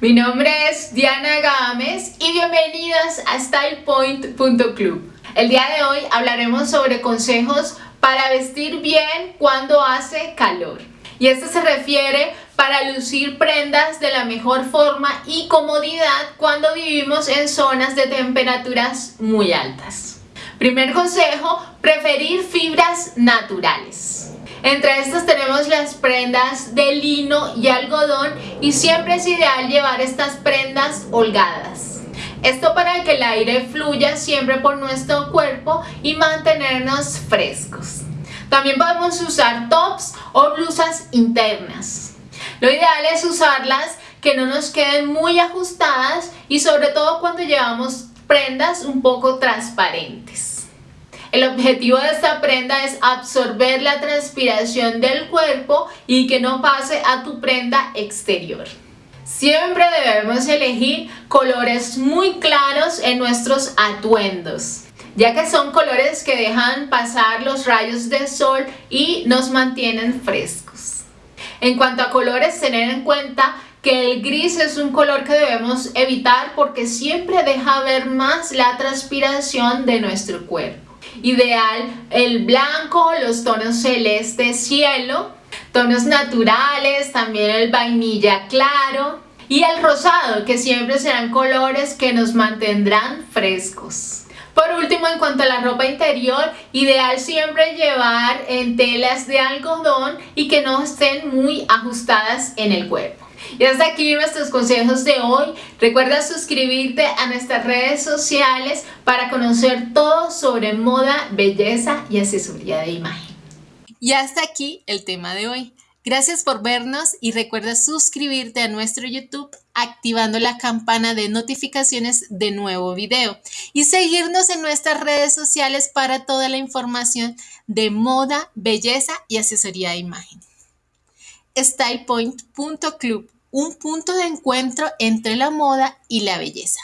Mi nombre es Diana Gámez y bienvenidas a StylePoint.club. El día de hoy hablaremos sobre consejos para vestir bien cuando hace calor. Y esto se refiere para lucir prendas de la mejor forma y comodidad cuando vivimos en zonas de temperaturas muy altas. Primer consejo, preferir fibras naturales. Entre estas tenemos las prendas de lino y algodón y siempre es ideal llevar estas prendas holgadas. Esto para que el aire fluya siempre por nuestro cuerpo y mantenernos frescos. También podemos usar tops o blusas internas. Lo ideal es usarlas que no nos queden muy ajustadas y sobre todo cuando llevamos prendas un poco transparentes. El objetivo de esta prenda es absorber la transpiración del cuerpo y que no pase a tu prenda exterior. Siempre debemos elegir colores muy claros en nuestros atuendos ya que son colores que dejan pasar los rayos del sol y nos mantienen frescos. En cuanto a colores, tener en cuenta que el gris es un color que debemos evitar porque siempre deja ver más la transpiración de nuestro cuerpo. Ideal el blanco, los tonos celeste cielo, tonos naturales, también el vainilla claro y el rosado que siempre serán colores que nos mantendrán frescos. Por último, en cuanto a la ropa interior, ideal siempre llevar en telas de algodón y que no estén muy ajustadas en el cuerpo. Y hasta aquí nuestros consejos de hoy. Recuerda suscribirte a nuestras redes sociales para conocer todo sobre moda, belleza y asesoría de imagen. Y hasta aquí el tema de hoy. Gracias por vernos y recuerda suscribirte a nuestro YouTube activando la campana de notificaciones de nuevo video y seguirnos en nuestras redes sociales para toda la información de moda, belleza y asesoría de imagen. StylePoint.club, un punto de encuentro entre la moda y la belleza.